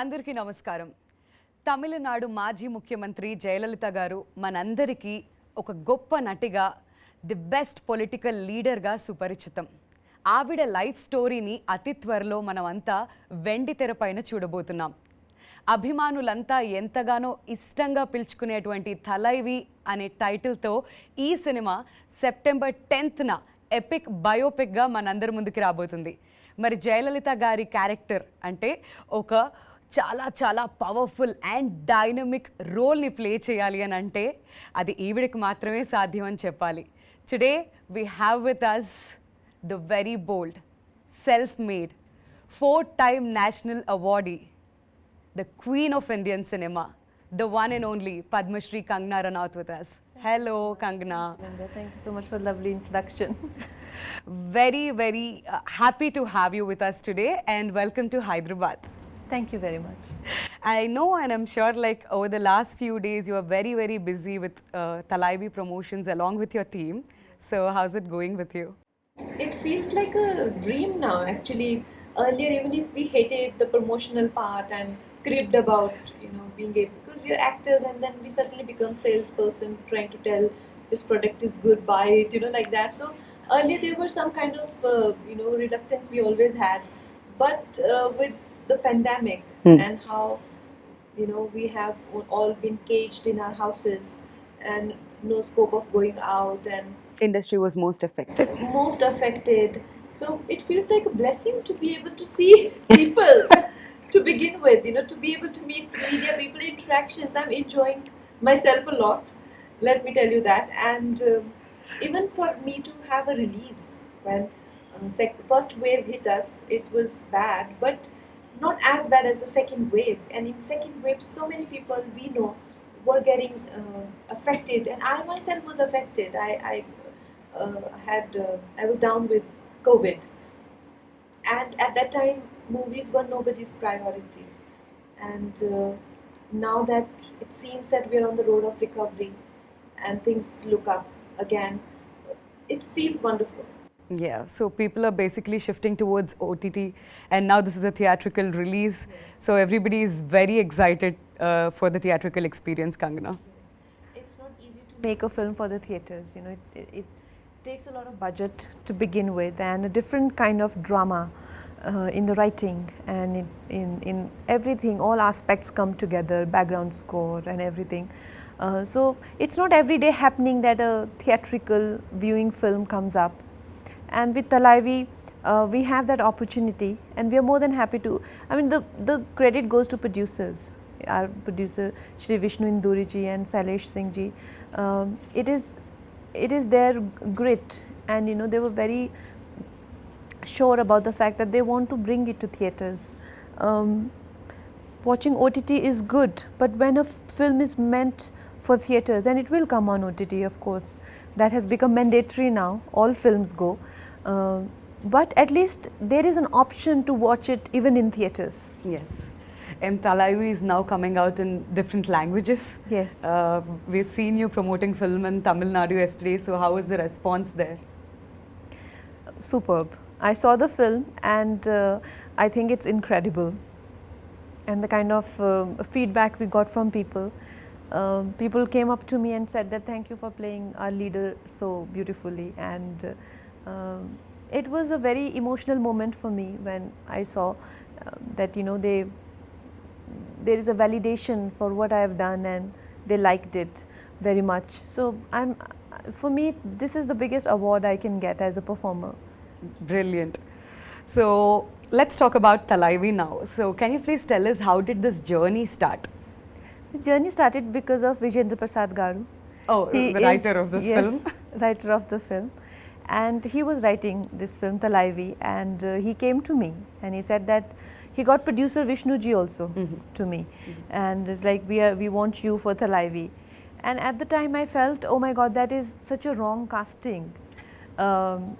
అందరికీ నమస్కారం. తమిళనాడు మాజీ ముఖ్యమంత్రి జయలలిత గారు మనందరికీ ఒక గొప్ప నటిగా ది బెస్ట్ పొలిటికల్ లీడర్గా సుపరిచితం. ఆవిడ లైఫ్ స్టోరీని అతి త్వరలో మనమంతా వెండి తెరపైన చూడబోతున్నాం. అభిమానులంతా ఎంతగానో ఇష్టంగా పిలుచుకునేటువంటి తలైవి అనే టైటిల్తో ఈ సినిమా సెప్టెంబర్ టెన్త్న ఎపిక్ బయోపిక్గా మనందరి ముందుకు రాబోతుంది. మరి జయలలిత గారి క్యారెక్టర్ అంటే ఒక చాలా చాలా పవర్ఫుల్ అండ్ డైనమిక్ రోల్ని ప్లే చేయాలి అని అంటే అది ఈవిడికి మాత్రమే సాధ్యం అని చెప్పాలి today we have with us the very bold self made four time national awardee the queen of Indian cinema, the one and only Padma Shri Kangna Ranaut with us. Hello, Kangna. Linda, thank you so much for the lovely introduction. Very, very uh, happy to have you with us today and welcome to Hyderabad. thank you very much. I know and I'm sure like over the last few days you are very, very busy with uh, Thalaivi promotions along with your team. So how's it going with you? it feels like a dream now actually earlier even if we hated the promotional part and cribbed about you know being able because we're actors and then we suddenly become salesperson trying to tell this product is good buy it you know like that so earlier there were some kind of uh, you know reluctance we always had but uh, with the pandemic Hmm. and how you know we have all been caged in our houses and no scope of going out and Industry was most affected. most affected. So it feels like a blessing to be able to see people to begin with, you know, to be able to meet media people, interactions. I'm enjoying myself a lot, let me tell you that. And um even for me to have a release when um, sec- first wave hit us, it was bad, but not as bad as the second wave. And in second wave, so many people we know were getting uh, affected, and I myself was affected. I, I uh, had uh, I was down with COVID, and at that time movies were nobody's priority, and uh, now that it seems that we're on the road of recovery, and things look up again, it feels wonderful. Yeah, so people are basically shifting towards OTT, and now this is a theatrical release. So everybody is very excited uh, for the theatrical experience, Kangana. It's not easy to make a film for the theatres, you know, it, it, it takes a lot of budget to begin with and a different kind of drama uh, in the writing and in, in, in everything, all aspects come together, background score and everything. Uh, so it's not every day happening that a theatrical viewing film comes up. And with Thalaivi, uh, we have that opportunity and we are more than happy to, I mean the, the credit goes to producers, our producer Shri Vishnu Induri ji and Sailesh Singh ji. Um, it is, it is their grit and you know they were very sure about the fact that they want to bring it to theatres. Um, watching OTT is good, but when a film is meant for theatres, and it will come on OTT, of course, that has become mandatory now. All films go, Uh, but at least there is an option to watch it even in theatres. Yes. And Thalaivi is now coming out in different languages. Yes. Uh, we've seen you promoting film in Tamil Nadu yesterday, so how was the response there? superb. I saw the film and uh, I think it's incredible. And the kind of uh, feedback we got from people. Um, people came up to me and said that thank you for playing our leader so beautifully. And uh, um, it was a very emotional moment for me when I saw uh, that you know they there is a validation for what I have done and they liked it very much. So I'm for me this is the biggest award I can get as a performer. Brilliant. So let's talk about Thalaivi now. So can you please tell us how did this journey start? This journey started because of Vijayendra Prasad Garu. Oh, He the writer is- of this yes, film. writer of the film. And he was writing this film, Thalaivi, and uh, he came to me and he said that he got producer Vishnu ji also Mhm. to me, and it's like we are we want you for Thalaivi, and at the time I felt oh my God that is such a wrong casting, um,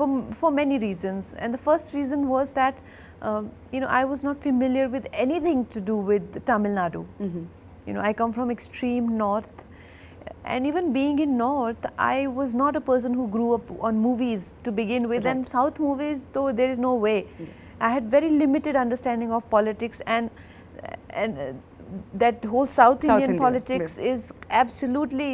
for for many reasons, and the first reason was that um, you know I was not familiar with anything to do with Tamil Nadu. Mhm. You know, I come from extreme north, and even being in north, I was not a person who grew up on movies to begin with, and south movies, though there is no way. I had very limited understanding of politics, and and uh, that whole South, South Indian India, politics is absolutely,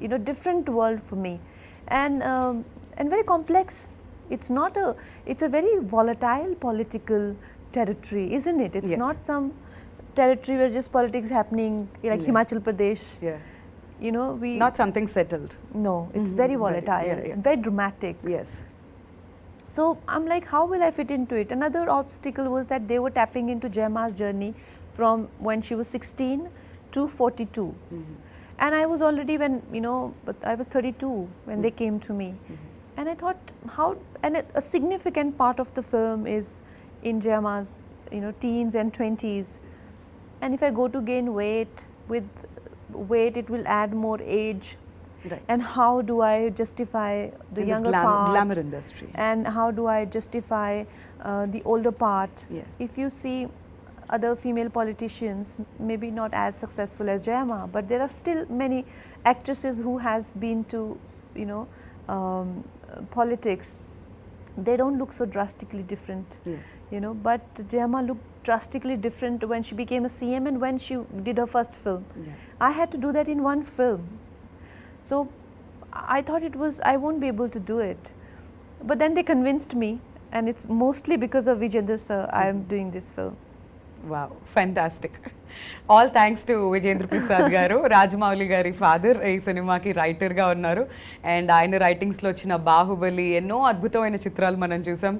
you know, different world for me, and um, and very complex. It's not a. It's a very volatile political territory, isn't it? It's Yes. not some territory where just politics happening like Yeah. Himachal Pradesh. Yeah. You know, we Not something settled. no. It's Mhm, very very- volatile, yeah, yeah. very dramatic. Yes. So I'm like, how will I fit into it? Another obstacle was that they were tapping into Jayama's journey from when she was 16 to 42. Mm-hmm. And I was already when, you know, but I was 32 when they mm-hmm. came to me. Mm-hmm. And I thought, how, and a, a significant part of the film is in Jayama's, you know, teens and 20s. And if I go to gain weight, with weight, it will add more age. Right. And how do I justify the In younger glam- part? glamour industry. and how do I justify uh, the older part? Yeah. If you see other female politicians, maybe not as successful as Jayama, but there are still many actresses who has been to, you know, um, politics. They don't look so drastically different, Yes. you know. But Jayama looked drastically different when she became a CM and when she did her first film. Yeah. I had to do that in one film. So I thought it was, I won't be able to do it. But then they convinced me, and it's mostly because of Vijender sir I am mm-hmm. doing this film. Wow fantastic all thanks to Vijayendra Prasad గారు రాజమౌళి గారి father ఈ సినిమాకి రైటర్గా ఉన్నారు. And ఆయన రైటింగ్స్లో వచ్చిన బాహుబలి ఎన్నో అద్భుతమైన చిత్రాలు మనం చూసాం.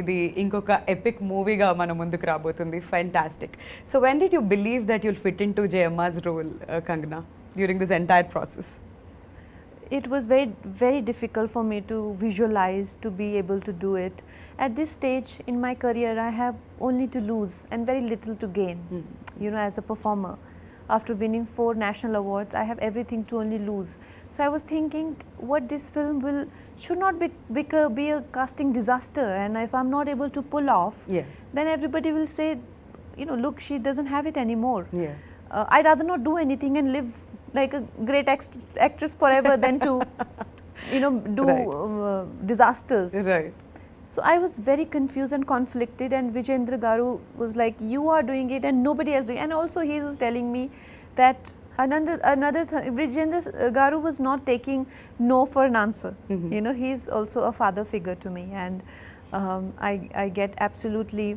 ఇది ఇంకొక ఎపిక్ మూవీగా మన ముందుకు రాబోతుంది. Fantastic so when did you believe that you'll fit into Jayamma's role Kangana during this entire process It was very, very difficult for me to visualize, to be able to do it. At this stage in my career, I have only to lose and very little to gain, you know, as a performer. After winning four national awards, I have everything to only lose. So I was thinking, what this film will should not be, be, a, be a casting disaster, and if I'm not able to pull off, Yeah. then everybody will say, you know, look, she doesn't have it anymore. Yeah. Uh, I'd rather not do anything and live like a great ex- actress forever than to, you know, do Right. uh, disasters. Right So I was very confused and conflicted, and Vijendra Garu was like, "You are doing it, and nobody else doing." it." And also, he was telling me that another another th- Vijendra Garu was not taking no for an answer. Mhm. You know, he's also a father figure to me, and um, I I get absolutely,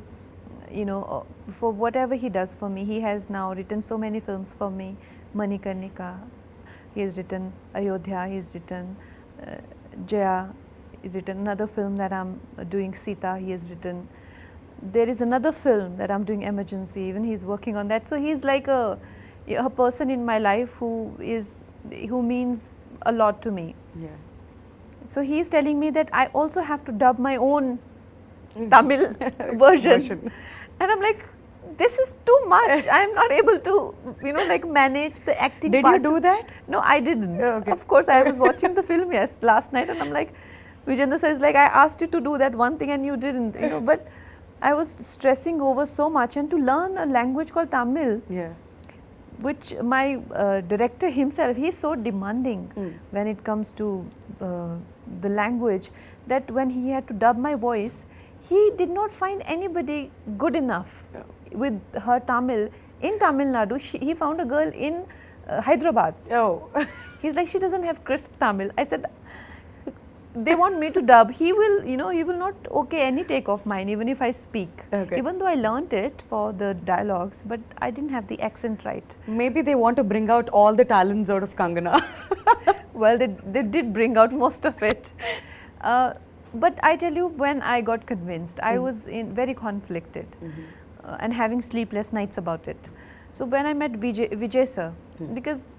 you know, uh, for whatever he does for me. He has now written so many films for me, Manikarnika. He has written Ayodhya. he has written uh, Jaya. He's written another film that I'm doing Sita. He has written. There is another film that I'm doing Emergency. Even he's working on that. So he's like a a person in my life who is who means a lot to me. Yeah. So he's telling me that I also have to dub my own mm. Tamil version. Version. And I'm like, this is too much. I'm not able to, you know, like manage the acting Did you do that? No, I didn't. Oh, okay. Of course, I was watching the film yes last night, and I'm like, Vijender says like I asked you to do that one thing and you didn't, you know. But I was stressing over so much, and to learn a language called Tamil, Yeah. which my uh, director himself, he's so demanding Mm. when it comes to uh, the language that when he had to dub my voice, he did not find anybody good enough Yeah. with her Tamil in Tamil Nadu. She, he found a girl in uh, Hyderabad. Oh. He's like, she doesn't have crisp Tamil. I said, they want me to dub. He will, you know, he will not okay any take of mine, even if I speak. Okay. Even though I learnt it for the dialogues, but I didn't have the accent right. Maybe they want to bring out all the talents out of Kangana. well, they, they did bring out most of it. Uh, but I tell you, when I got convinced, I was in very conflicted uh, and having sleepless nights about it. So when I met Vijay, Vijay sir, because uh,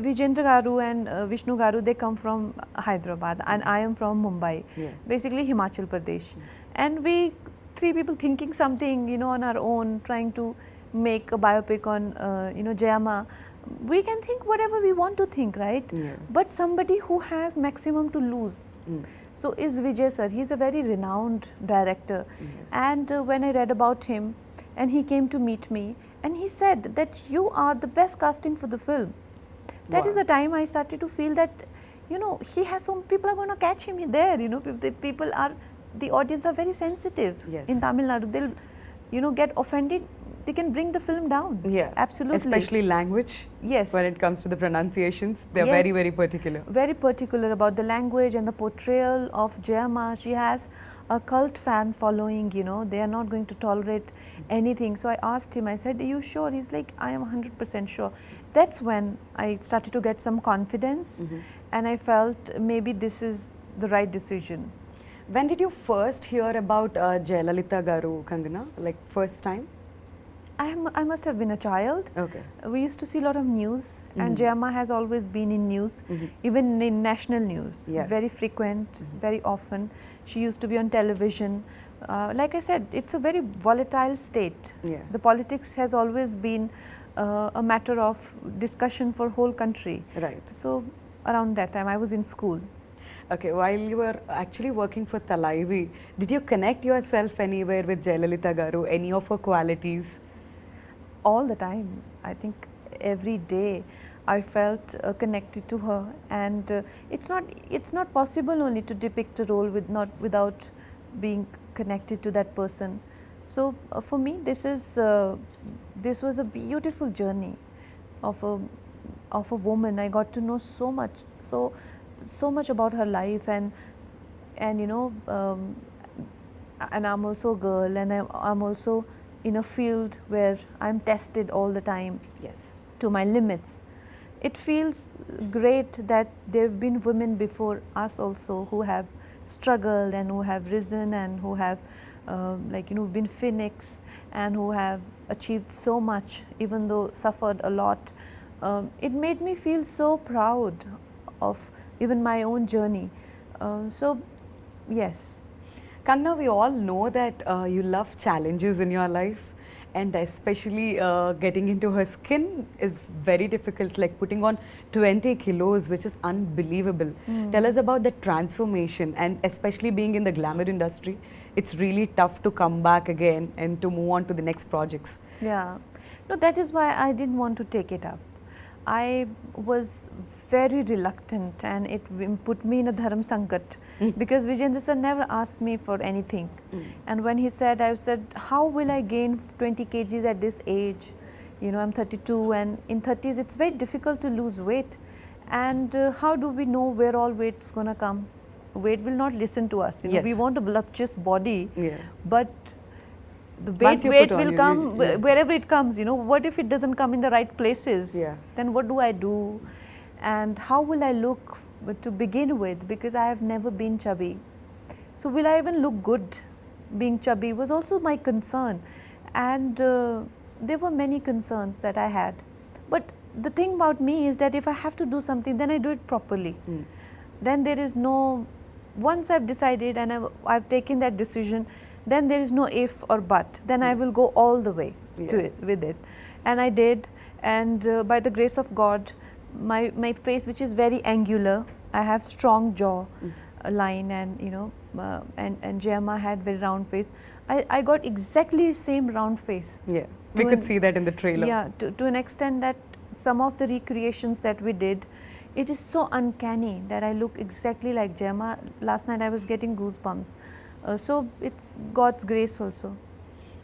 Vijendra Garu and uh, Vishnu Garu, they come from Hyderabad and I am from Mumbai, Yeah. basically Himachal Pradesh. And we, three people thinking something, you know, on our own, trying to make a biopic on, uh, you know, Jayama, we can think whatever we want to think, right? Yeah. But somebody who has maximum to lose. Mm. So is Vijay sir. He's a very renowned director. And uh, when I read about him, and he came to meet me, and he said that you are the best casting for the film. That is Wow. the time I started to feel that, you know, he has some people are going to catch him there. You know, the people are, the audience are very sensitive Yes. in Tamil Nadu. They'll, you know, get offended they can bring the film down. Yeah. absolutely. Especially language. yes, When it comes to the pronunciations, they're very, very particular. very particular about the language and the portrayal of Jayama. She has a cult fan following, you know, they are not going to tolerate anything. So I asked him, I said, Are you sure? He's like, I am 100% sure. That's when I started to get some confidence Mhm. and I felt maybe this is the right decision. When did you first hear about uh, Jayalalitha Garu, Kangana? Like first time? I, am, I must have been a child. Okay. We used to see a lot of news, and Mhm. Jayama has always been in news, Mhm. even in national news, Yeah. very frequent, Mhm. very often. She used to be on television. Uh, like I said, it's a very volatile state. Yeah. The politics has always been uh, a matter of discussion for whole country. Right. So around that time, I was in school. Okay, while you were actually working for Thalaivi, did you connect yourself anywhere with Jayalalitha Garu, any of her qualities? all the time. I think every day I felt uh, connected to her, and uh, it's not it's not possible only to depict a role with not without being connected to that person. So uh, for me, this is uh, this was a beautiful journey of a of a woman. I got to know so much, so so much about her life, and and you know, um, and I'm also a girl, and I'm, I'm also in a field where I'm tested all the time Yes. to my limits. It feels great that there have been women before us also who have struggled and who have risen and who have, um, like, you know, been phoenix and who have achieved so much, even though suffered a lot. Um, it made me feel so proud of even my own journey. Uh, so, yes. Kangna, we all know that uh, you love challenges in your life and especially uh, getting into her skin is very difficult, like putting on 20 kilos, which is unbelievable. Tell us about the transformation and especially being in the glamour industry, it's really tough to come back again and to move on to the next projects. Yeah, no, that is why I didn't want to take it up. I was very reluctant and it put me in a dharam sankat because Vijayendra sir never asked me for anything. And when he said, I said, how will I gain 20 kgs at this age? You know, I'm 32 and in 30s it's very difficult to lose weight. And uh, how do we know where all weight's gonna come? Weight will not listen to us. You know, we want a voluptuous body, Yeah. but the weight, weight will you- come you- yeah. wherever it comes. You know, what if it doesn't come in the right places? Yeah. Then what do I do? And how will I look to begin with? Because I have never been chubby. So will I even look good being chubby was also my concern. And uh, there were many concerns that I had. But the thing about me is that if I have to do something, then I do it properly Mm. then there is no once i've decided and I've, I've taken that decision then there is no if or but. Then i will go all the way to it with it. And i did. And uh, by the grace of god my my face which is very angular i have strong jaw uh, line and you know uh, and and Jayama had very round face. I i got exactly same round face. Yeah. We could an- see that in the trailer. yeah, to, to an extent that some of the recreations that we did, it is so uncanny that I look exactly like Jayama. Last night I was getting goosebumps. Uh, so it's God's grace also.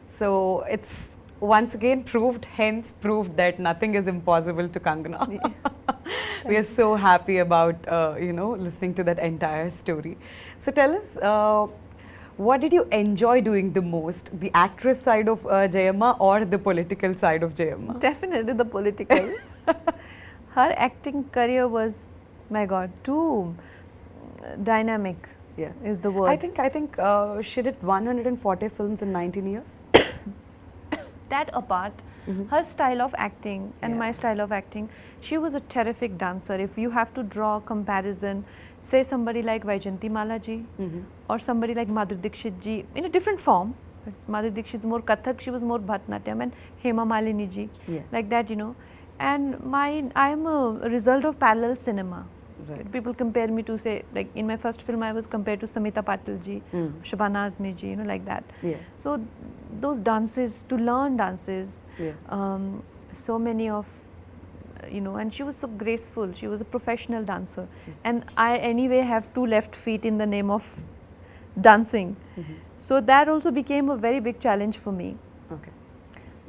So it's once again proved, hence proved that nothing is impossible to Kangana. we are so happy about uh, you know listening to that entire story. So tell us, uh, what did you enjoy doing the most, the actress side of uh, Jayama or the political side of Jayama? Definitely the political. Her acting career was, my God, too dynamic Yeah. is the word. I think I think uh, she did 140 films in 19 years. that apart, Mhm. her style of acting and Yeah. my style of acting, she was a terrific dancer. If you have to draw a comparison, say somebody like Vyjayanthimala ji Mhm. or somebody like Madhuri Dixit ji in a different form. But Madhuri Dixit is more Kathak, she was more Bharatanatyam and Hema Malini ji, Yeah. like that, you know. And my, I am a result of parallel cinema. Right. People compare me to say, like in my first film, I was compared to Smita Patil ji, Mm. Shabana Azmi ji, you know, like that. Yeah. So those dances, to learn dances, Yeah. um, so many of, you know, and she was so graceful. She was a professional dancer, and I anyway have two left feet in the name of dancing. Mhm. So that also became a very big challenge for me. Okay.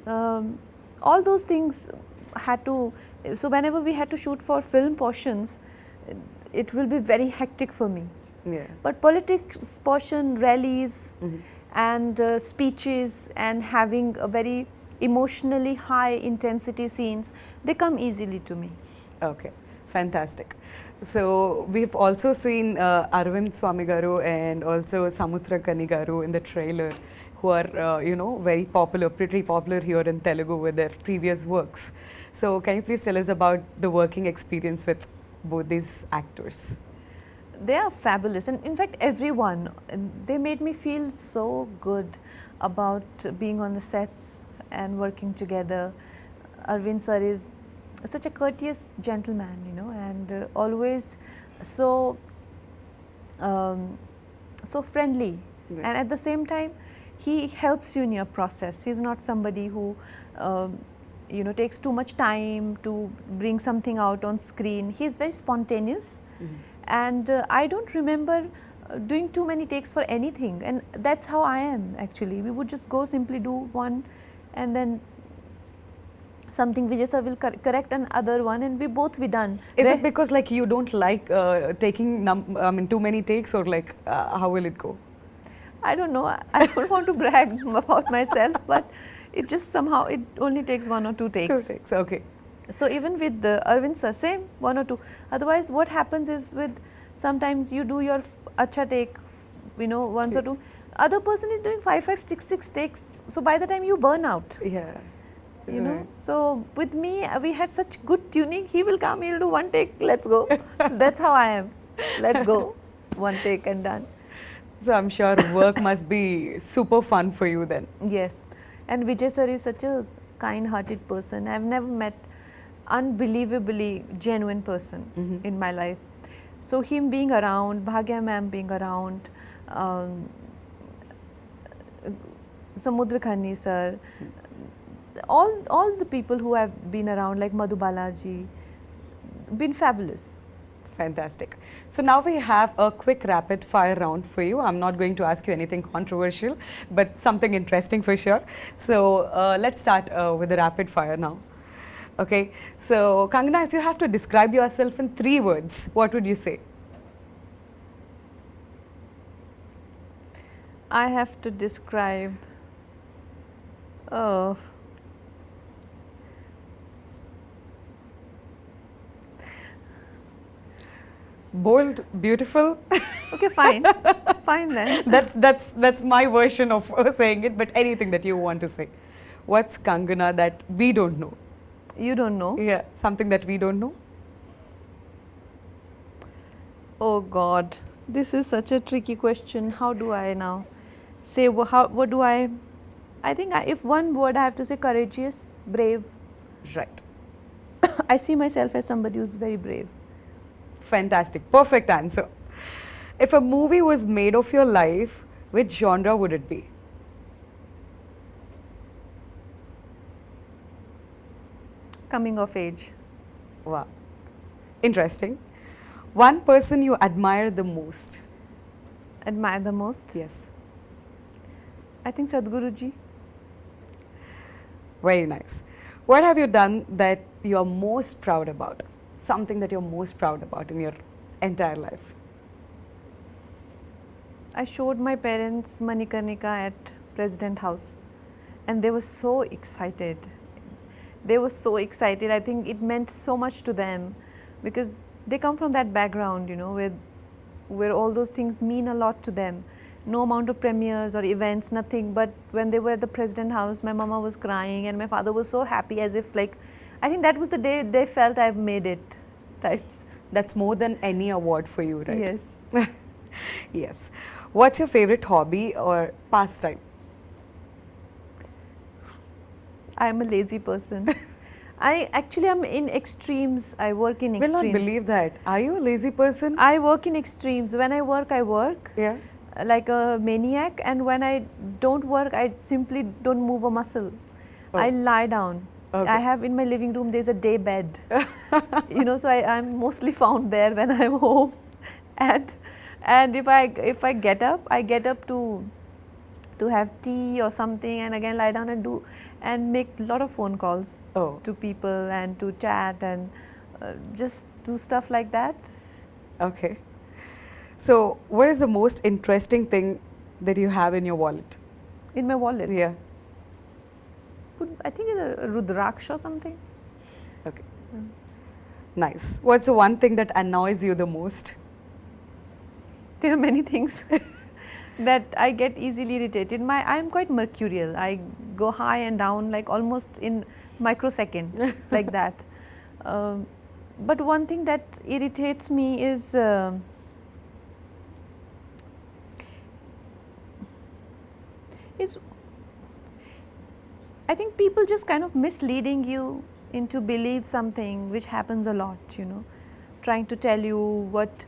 um, all those things had to. So whenever we had to shoot for film portions, it will be very hectic for me. Yeah. But politics portion, rallies, Mhm. and uh, speeches, and having a very emotionally high intensity scenes, they come easily to me. Okay, fantastic. So we've also seen uh, Arvind Swami Garu and also Samuthirakani Garu in the trailer, who are uh, you know very popular, pretty popular here in Telugu with their previous works. So can you please tell us about the working experience with both these actors? They are fabulous, and in fact, everyone, they made me feel so good about being on the sets and working together. Arvind sir is such a courteous gentleman, you know, and uh, always so um, so friendly, Right. and at the same time, he helps you in your process. He's not somebody who um, you know takes too much time to bring something out on screen. He's very spontaneous and uh, I don't remember uh, doing too many takes for anything and that's how I am actually. We would just go simply do one and then something Vijay sir will cor- correct another one and we both be done. Is Where- it because like you don't like uh, taking num- I mean too many takes or like uh, how will it go? I don't know, I I don't want to brag about myself but it just somehow it only takes one or two Two takes. takes. Okay. So even with the Arvind sir, same one or two. Otherwise, what happens is with sometimes you do your acha take, you know, once or two. Other person is doing five, five, six, six takes. So by the time you burn out, Yeah. you know. Right. So with me, uh, we had such good tuning. He will come, he'll do one take. Let's go. That's how I am. Let's go. One take and done. So I'm sure work must be super fun for you then. Yes. And Vijay sir is such a kind-hearted person. I've never met unbelievably genuine person Mhm. in my life. So him being around, Bhagya ma'am being around, um, Samuthirakani sir, all all the people who have been around like Madhu Balaji, been fabulous. Fantastic. So now we have a quick rapid fire round for you. I'm not going to ask you anything controversial, but something interesting for sure. So uh, let's start uh, with the rapid fire now. Okay. So Kangana, if you have to describe yourself in three words, what would you say? I have to describe. Oh. Bold, beautiful. Okay, fine. fine then. that's that's that's my version of saying it. But anything that you want to say, what's Kangana that we don't know? You don't know. Yeah, something that we don't know. Oh God, this is such a tricky question. How do I now say how? What do I? I think I, if one word I have to say courageous, brave. Right. I see myself as somebody who's very brave. Fantastic. Perfect answer. If a movie was made of your life, which genre would it be? Coming of age. Wow. Interesting. One person you admire the most. Admire the most. Yes. I think Sadhguruji. Very nice. What have you done that you're most proud about? Something that you're most proud about in your entire life? I showed my parents Manikarnika at President House, and they were so excited. They were so excited. I think it meant so much to them because they come from that background, you know, where where all those things mean a lot to them. No amount of premieres or events, nothing. But when they were at the President House, my mama was crying, and my father was so happy, as if like, I think that was the day they felt I've made it, types. That's more than any award for you, right? Yes. yes. What's your favorite hobby or pastime? I am a lazy person. I actually am in extremes. I work in extremes. Will not believe that. Are you a lazy person? I work in extremes. When I work, I work yeah. like a maniac, and when I don't work, I simply don't move a muscle. Oh. I Oh. lie down. Okay. I have in my living room. There's a day bed. you know, so I, I'm mostly found there when I'm home, and and if I if I get up, I get up to to have tea or something and again lie down and do and make a lot of phone calls Oh, to people and to chat and uh, just do stuff like that. okay. So, what is the most interesting thing that you have in your wallet? In my wallet. Yeah. Could- I think it's a Rudraksha or something. Okay. Nice. What's the one thing that annoys you the most? There are many things that I get easily irritated. My I am quite mercurial. I go high and down like almost in microsecond like that. Um, but one thing that irritates me is uh, is I think people just kind of misleading you into believe something which happens a lot, you know, trying to tell you what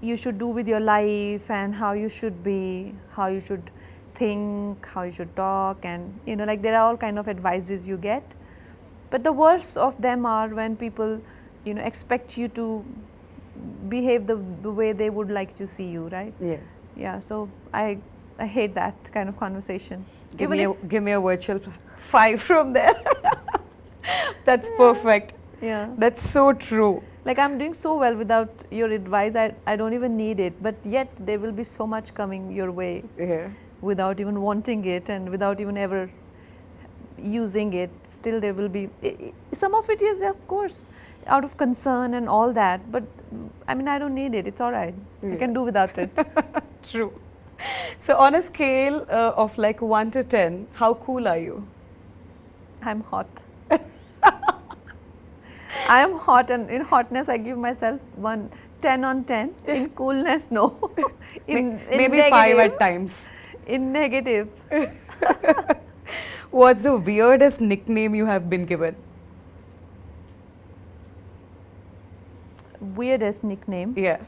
you should do with your life and how you should be, how you should think, how you should talk and you know like there are all kind of advices you get. But the worst of them are when people you know expect you to behave the, the way they would like to see you, right? Yeah. Yeah, so I I hate that kind of conversation. Give Even me, a, give me a virtual five from there. That's perfect. yeah. That's so true. Like I'm doing so well without your advice, I, I don't even need it, but yet there will be so much coming your way Yeah. without even wanting it and without even ever using it. Still, there will be some of it is, of course, out of concern and all that, but I mean, I don't need it, it's all right. I can do without it. True. So, on a scale uh, of like 1 to 10, how cool are you? I'm hot. I am hot, and in hotness, I give myself one 10 on 10. In coolness, no. in, in Maybe 5 at times. In negative, What's the weirdest nickname you have been given? weirdest nickname. Yeah.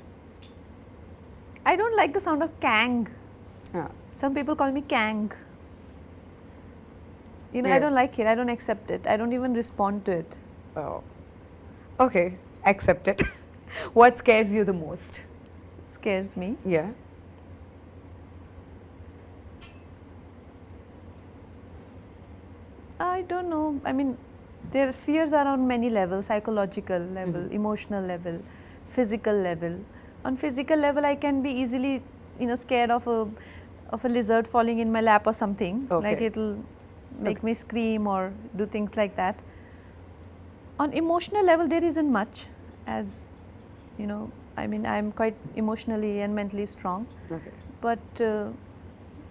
I don't like the sound of Kang. Ah, Some people call me Kang. You know, Yeah. I don't like it. I don't accept it. I don't even respond to it. Oh. Okay. Accept it. what scares you the most? Scares me. Yeah. I don't know. I mean, their fears are on many levels psychological level, Mhm. emotional level, physical level. On physical level, I can be easily, you know, scared of a of a lizard falling in my lap or something. Like it'll make Okay. me scream or do things like that. On emotional level, there isn't much, as you know. I mean, I'm quite emotionally and mentally strong Okay. but uh,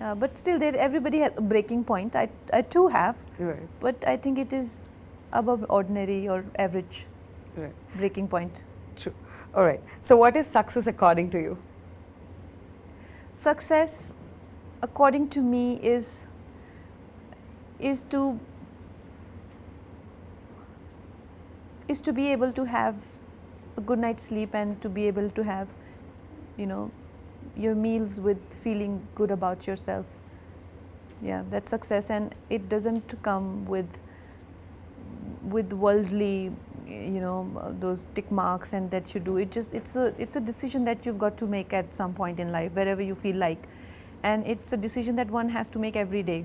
uh, but still there everybody has a breaking point I, I too have Right. but I think it is above ordinary or average Right. breaking point True. All right. So, what is success according to you? success according to me is is to is to be able to have a good night's sleep and to be able to have you know your meals with feeling good about yourself. Yeah that's success. And it doesn't come with with worldly you know those tick marks and that you do. It just it's a it's a decision that you've got to make at some point in life wherever you feel like and it's a decision that one has to make every day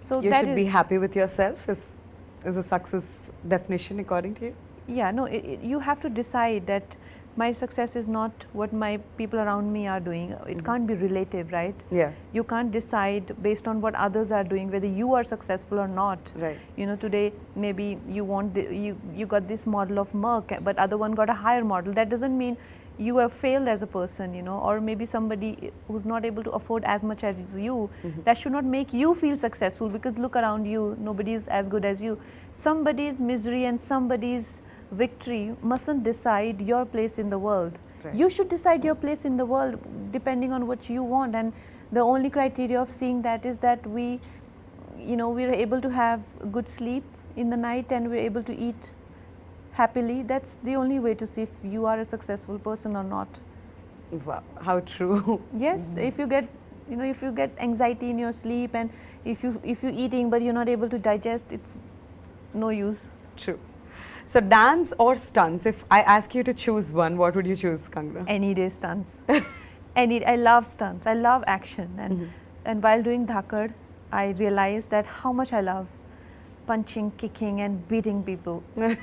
so you that should be happy with yourself. Is is a success definition according to you? yeah no it, it, you have to decide that my success is not what my people around me are doing it Mhm. can't be relative right Yeah. you can't decide based on what others are doing whether you are successful or not Right. you know today maybe you want the, you you got this model of Merck but other one got a higher model that doesn't mean you have failed as a person you know or maybe somebody who's not able to afford as much as you Mhm. that should not make you feel successful because look around you nobody is as good as you somebody's misery and somebody's victory mustn't decide your place in the world Right. you should decide your place in the world depending on what you want and the only criteria of seeing that is that we you know we're able to have good sleep in the night and we're able to eat happily that's the only way to see if you are a successful person or not Wow. How true. yes if you get you know if you get anxiety in your sleep and if you if you're eating but you're not able to digest it's no use True. So, dance or stunts? If I ask you to choose one, what would you choose, Kangna? any day stunts any i love stunts i love action and Mhm. and while doing Dhakad, I realized that how much I love punching, kicking, and beating people.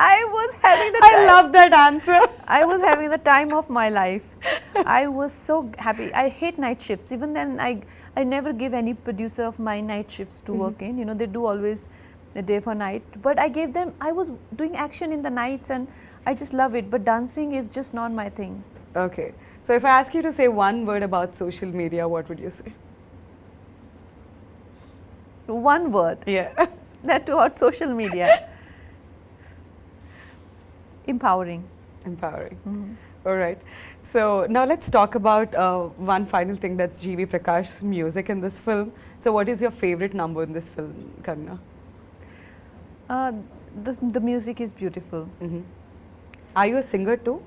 I was having the I time- love that answer. I was having the time of my life. I was so happy. I hate night shifts. Even then, I I never give any producer of my night shifts to work mm-hmm. in. You know, they do always the day for night. But I gave them. I was doing action in the nights, and I just love it. But dancing is just not my thing. Okay. So if I ask you to say one word about social media, what would you say? One word. Yeah. That toward social media. Empowering. Empowering. All right. So now let's talk about uh, one final thing that's G.V. Prakash's music in this film. So what is your favorite number in this film, Kangna? Uh, the, the music is beautiful. hmm Are you a singer too,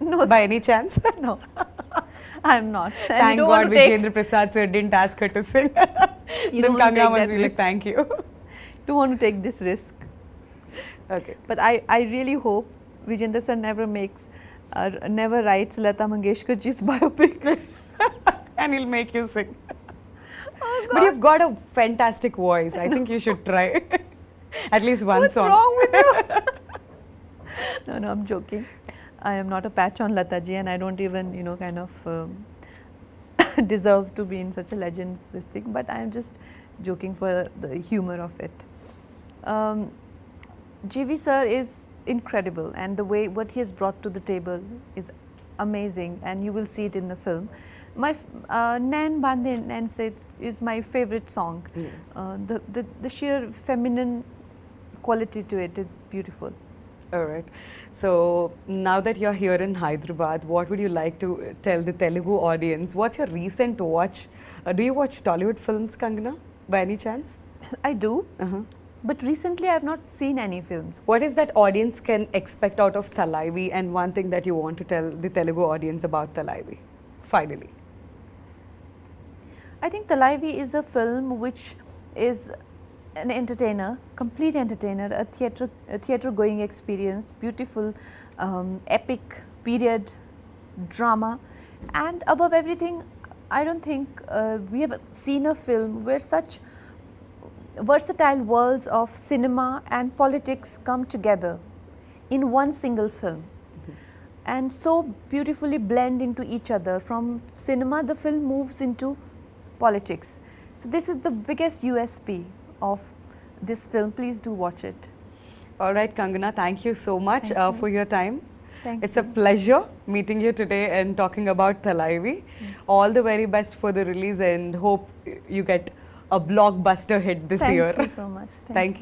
No, by any chance? no, I'm not. And Thank God Vijayendra Prasad sir didn't ask her to sing. You then don't want to Kangna take must be like, risk. thank you. don't want to take this risk. okay. But I, I really hope Vijayendra sir never makes, uh, never writes Lata Mangeshkar ji's biopic. and he'll make you sing. Oh, but you've got a fantastic voice. I think you should try. At least one What's song. What's wrong with you? no, no, I'm joking. I am not a patch on Lata ji and I don't even, you know, kind of um, deserve to be in such a legend's this thing, but I am just joking for the humor of it. Um, GV sir is incredible and the way what he has brought to the table is amazing and you will see it in the film. My uh, Nan Bande Nan Said is my favorite song. Mm. Uh, the, the, the sheer feminine quality to it is beautiful. All right. So now that you're here in Hyderabad, what would you like to uh, tell the Telugu audience? What's your recent watch? Uh, do you watch Tollywood films, Kangana, by any chance? I do, Uh-huh. But recently I have not seen any films. What is that audience can expect out of Thalaivi and one thing that you want to tell the Telugu audience about Thalaivi? Finally. I think Thalaivi is a film which is an entertainer, complete entertainer, a theatre, a theatre going experience, beautiful, um, epic period drama, and above everything, I don't think uh, we have seen a film where such versatile worlds of cinema and politics come together in one single film and so beautifully blend into each other. From cinema, the film moves into politics. So, this is the biggest USP of this film. Please do watch it. All right, Kangana, thank you so much uh, you. for your time. Thank it's you. a pleasure meeting you today and talking about Thalaivi. All the very best for the release and hope you get a blockbuster hit this Thank year. Thank you so much. Thank you.